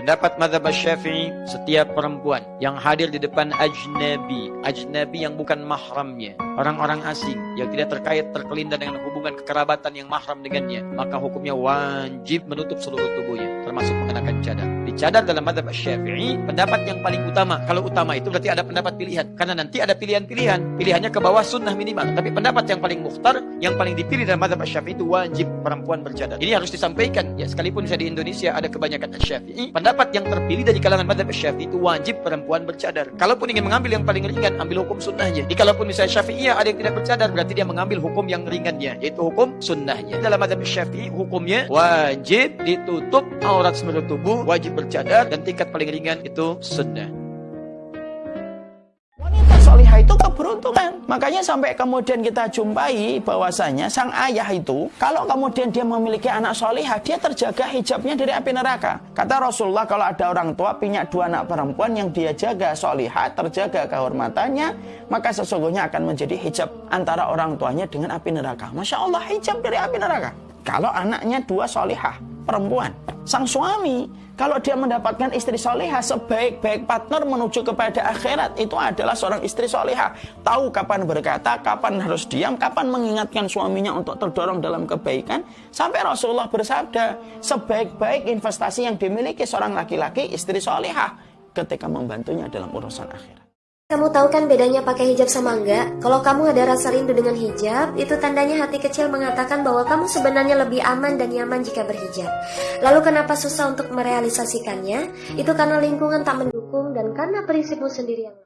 Pendapat madhab syafi'i, setiap perempuan yang hadir di depan ajnabi, ajnabi yang bukan mahramnya, orang-orang asing yang tidak terkait terkelindan dengan hubungan kekerabatan yang mahram dengannya, maka hukumnya wajib menutup seluruh tubuhnya, termasuk mengenakan cadar. Dicadar dalam madhab syafi'i, pendapat yang paling utama. Kalau utama itu berarti ada pendapat pilihan. Karena nanti ada pilihan-pilihan. Pilihannya ke bawah sunnah minimal. Tapi pendapat yang paling mukhtar, yang paling dipilih dalam madhab syafi'i itu wajib perempuan bercadar. Ini harus disampaikan. Ya, sekalipun saya di Indonesia ada kebanyakan syafi'i, pendapat yang terpilih dari kalangan madhab syafi'i itu wajib perempuan bercadar. Kalaupun ingin mengambil yang paling ringan, ambil hukum sunnahnya. Jadi kalaupun misalnya syafi'iyah ada yang tidak bercadar, berarti dia mengambil hukum yang ringannya, yaitu hukum sunnahnya. Dalam madhab syafi'i, hukumnya wajib ditutup aurat seluruh tubuh, wajib bercadar, dan tingkat paling ringan itu sunnah. Keberuntungan. Makanya sampai kemudian kita jumpai bahwasanya sang ayah itu, kalau kemudian dia memiliki anak solihah, dia terjaga hijabnya dari api neraka. Kata Rasulullah kalau ada orang tua punya dua anak perempuan yang dia jaga solihah, terjaga kehormatannya, maka sesungguhnya akan menjadi hijab antara orang tuanya dengan api neraka. Masya Allah, hijab dari api neraka. Kalau anaknya dua solihah, perempuan. Sang suami, kalau dia mendapatkan istri solihah, sebaik-baik partner menuju kepada akhirat, itu adalah seorang istri solihah. Tahu kapan berkata, kapan harus diam, kapan mengingatkan suaminya untuk terdorong dalam kebaikan. Sampai Rasulullah bersabda, sebaik-baik investasi yang dimiliki seorang laki-laki, istri solihah, ketika membantunya dalam urusan akhirat. Kamu tahu kan bedanya pakai hijab sama enggak? Kalau kamu ada rasa rindu dengan hijab, itu tandanya hati kecil mengatakan bahwa kamu sebenarnya lebih aman dan nyaman jika berhijab. Lalu kenapa susah untuk merealisasikannya? Itu karena lingkungan tak mendukung dan karena prinsipmu sendiri yang